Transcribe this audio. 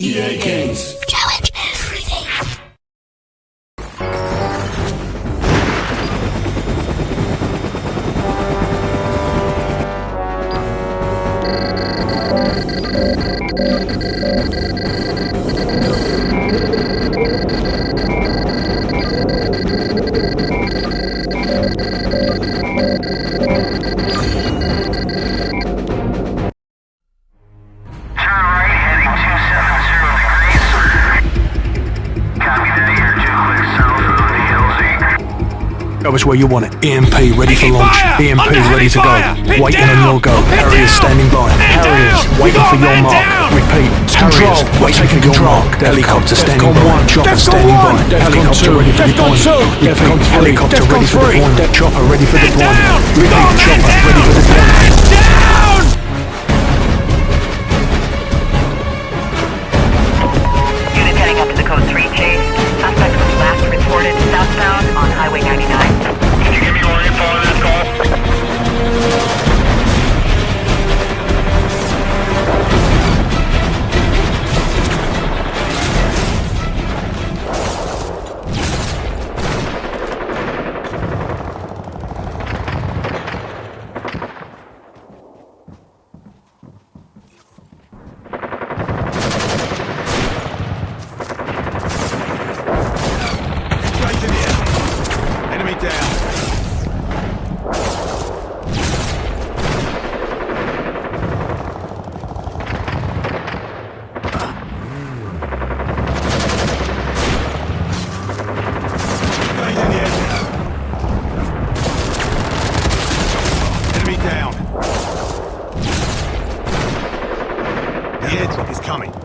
EA Games. That was where you want it. EMP ready for launch. EMP ready to go. Waiting on your go. Harriers standing by. Harriers waiting for your mark. Repeat. Harriers waiting for your mark. Helicopter standing by. one. Chopper standing by. Helicopter ready for deployment. Repeat. Helicopter ready for deployment. Chopper ready for deployment. Repeat. Chopper ready for deployment. Kid is coming.